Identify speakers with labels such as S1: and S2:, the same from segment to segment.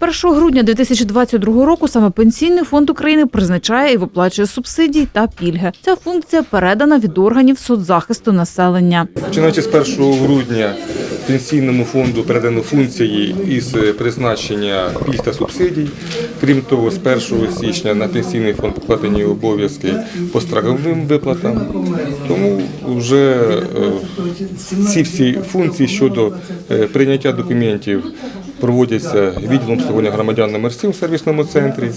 S1: 1 грудня 2022 року саме Пенсійний фонд України призначає і виплачує субсидії та пільги. Ця функція передана від органів соцзахисту населення.
S2: Починаючи з 1 грудня пенсійному фонду передано функції із призначення пільг та субсидій. Крім того, з 1 січня на пенсійний фонд покладені обов'язки по страховим виплатам. Тому вже е, ці всі функції щодо е, прийняття документів проводяться відділом обслуговування громадян номер 7 в сервісному центрі.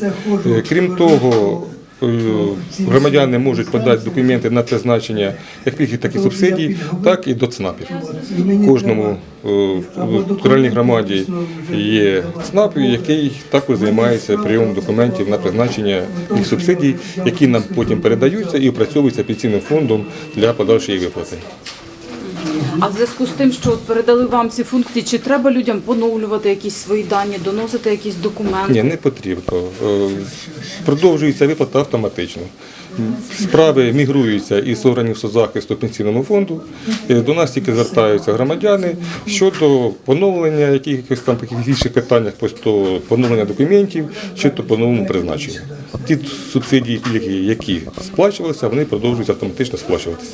S2: Е, Крім того, Е, Громадяни можуть подати документи на призначення як пільги, так і субсидій, так і до ЦНАПів. Кожному е, в громаді є ЦНАП, який також займається прийомом документів на призначення їх субсидій, які нам потім передаються і опрацьовуються пенсійним фондом для подальшої виплати.
S1: А в зв'язку з тим, що от передали вам ці функції, чи треба людям поновлювати якісь свої дані, доносити якісь документи?
S2: Ні, не потрібно. Е, Продовжується виплата автоматично. Справи мігруються із органів соцзахисту пенсійному фонду. Е, До нас тільки звертаються громадяни щодо поновлення якихось там таких інших питаннях, просто поновлення документів, чи то по новому призначенню. Ті субсидії, які сплачувалися, вони продовжують автоматично сплачуватися.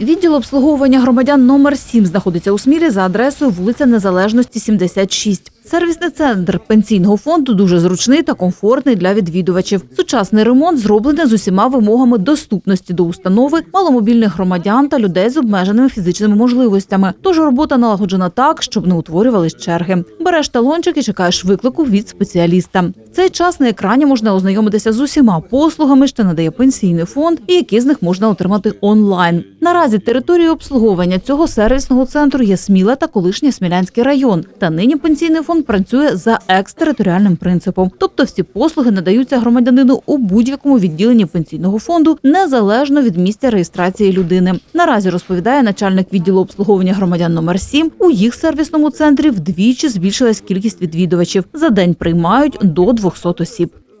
S1: Відділ обслуговування громадян номер 7 знаходиться у Смілі за адресою вулиця Незалежності, 76. Сервісний центр пенсійного фонду дуже зручний та комфортний для відвідувачів. Сучасний ремонт зроблений з усіма вимогами доступності до установи маломобільних громадян та людей з обмеженими фізичними можливостями. Тож робота налагоджена так, щоб не утворювались черги. Береш талончик і чекаєш виклику від спеціаліста. В цей час на екрані можна ознайомитися з усіма послугами, що надає пенсійний фонд, і які з них можна отримати онлайн. Наразі територією обслуговування цього сервісного центру є Сміла та колишній Смілянський район. Та нині пенсійний фонд працює за екстериторіальним принципом, тобто всі послуги надаються громадянину у будь-якому відділенні пенсійного фонду незалежно від місця реєстрації людини. Наразі розповідає начальник відділу обслуговування громадян номер 7 у їх сервісному центрі вдвічі збільшилась кількість відвідувачів. За день приймають до 200 осіб.